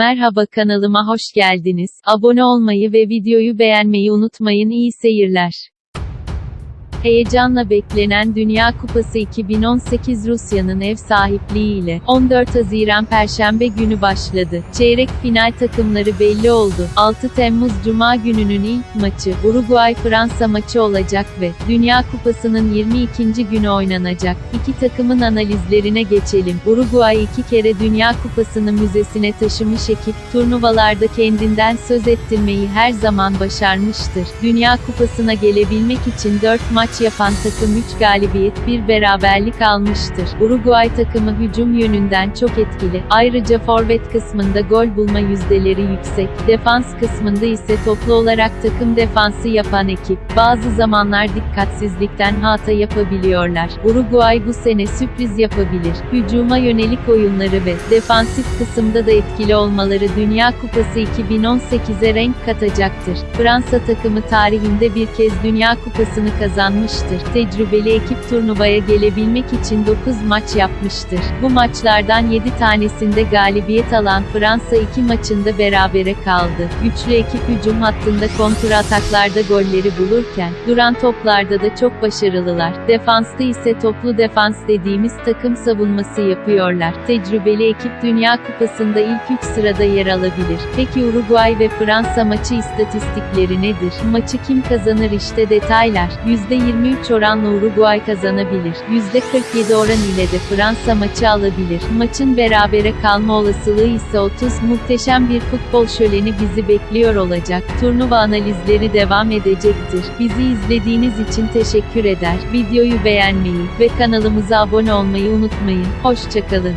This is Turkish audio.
Merhaba kanalıma hoş geldiniz. Abone olmayı ve videoyu beğenmeyi unutmayın. İyi seyirler. Heyecanla beklenen Dünya Kupası 2018 Rusya'nın ev sahipliğiyle 14 Haziran Perşembe günü başladı. Çeyrek final takımları belli oldu. 6 Temmuz Cuma gününün ilk maçı Uruguay-Fransa maçı olacak ve Dünya Kupası'nın 22. günü oynanacak. İki takımın analizlerine geçelim. Uruguay iki kere Dünya Kupası'nı müzesine taşımış ekip, turnuvalarda kendinden söz ettirmeyi her zaman başarmıştır. Dünya Kupası'na gelebilmek için 4 maç yapan takım 3 galibiyet, 1 beraberlik almıştır. Uruguay takımı hücum yönünden çok etkili. Ayrıca forvet kısmında gol bulma yüzdeleri yüksek. Defans kısmında ise toplu olarak takım defansı yapan ekip. Bazı zamanlar dikkatsizlikten hata yapabiliyorlar. Uruguay bu sene sürpriz yapabilir. Hücuma yönelik oyunları ve defansif kısımda da etkili olmaları Dünya Kupası 2018'e renk katacaktır. Fransa takımı tarihinde bir kez Dünya Kupası'nı kazanmıştır. Tecrübeli ekip turnuvaya gelebilmek için 9 maç yapmıştır. Bu maçlardan 7 tanesinde galibiyet alan Fransa 2 maçında berabere kaldı. Güçlü ekip hücum hattında kontra ataklarda golleri bulurken, duran toplarda da çok başarılılar. Defansta ise toplu defans dediğimiz takım savunması yapıyorlar. Tecrübeli ekip Dünya Kupası'nda ilk 3 sırada yer alabilir. Peki Uruguay ve Fransa maçı istatistikleri nedir? Maçı kim kazanır işte detaylar. %23 oranla Uruguay kazanabilir. %47 oran ile de Fransa maçı alabilir. Maçın berabere kalma olasılığı ise 30. Muhteşem bir futbol şöleni bizi bekliyor olacak. Turnuva analizleri devam edecektir. Bizi izlediğiniz için teşekkür eder. Videoyu beğenmeyi ve kanalımıza abone olmayı unutmayın. Hoşçakalın.